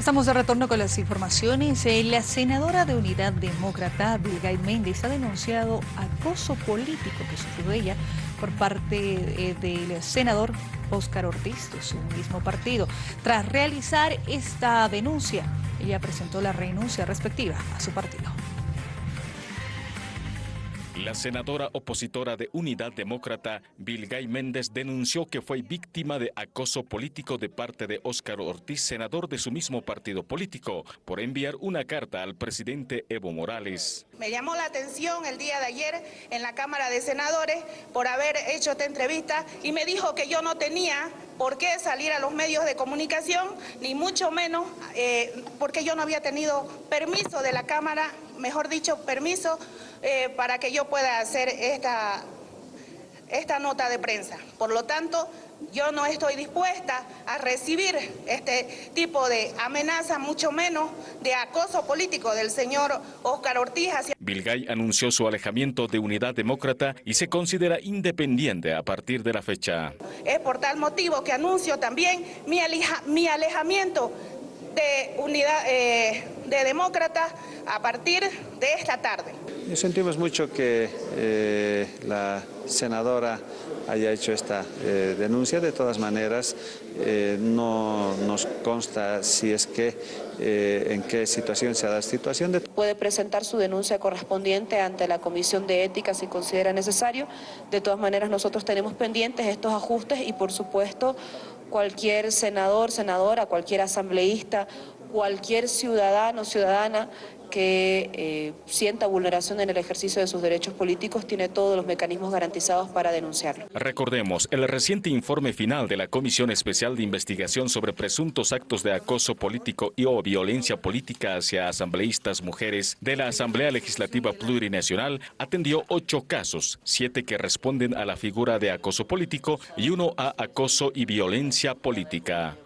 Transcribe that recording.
Estamos de retorno con las informaciones. Eh, la senadora de Unidad Demócrata, Vilgay Méndez, ha denunciado acoso político que sufrió ella por parte eh, del senador Óscar Ortiz de su mismo partido. Tras realizar esta denuncia, ella presentó la renuncia respectiva a su partido. La senadora opositora de Unidad Demócrata, Vilgay Méndez, denunció que fue víctima de acoso político de parte de Óscar Ortiz, senador de su mismo partido político, por enviar una carta al presidente Evo Morales. Me llamó la atención el día de ayer en la Cámara de Senadores por haber hecho esta entrevista y me dijo que yo no tenía por qué salir a los medios de comunicación, ni mucho menos eh, porque yo no había tenido permiso de la Cámara, mejor dicho, permiso eh, para que yo pueda hacer esta, esta nota de prensa. Por lo tanto, yo no estoy dispuesta a recibir este tipo de amenaza, mucho menos de acoso político del señor Óscar Ortiz. Hacia... Vilgay anunció su alejamiento de Unidad Demócrata y se considera independiente a partir de la fecha. Es por tal motivo que anuncio también mi, mi alejamiento de Unidad eh, de Demócrata a partir de esta tarde. Sentimos mucho que eh, la senadora haya hecho esta eh, denuncia. De todas maneras, eh, no nos consta si es que, en qué situación se ha dado situación. De... Puede presentar su denuncia correspondiente ante la Comisión de Ética si considera necesario. De todas maneras, nosotros tenemos pendientes estos ajustes y, por supuesto, cualquier senador, senadora, cualquier asambleísta, cualquier ciudadano, ciudadana que eh, sienta vulneración en el ejercicio de sus derechos políticos tiene todos los mecanismos garantizados para denunciarlo. Recordemos, el reciente informe final de la Comisión Especial de Investigación sobre presuntos actos de acoso político y o violencia política hacia asambleístas mujeres de la Asamblea Legislativa Plurinacional atendió ocho casos, siete que responden a la figura de acoso político y uno a acoso y violencia política.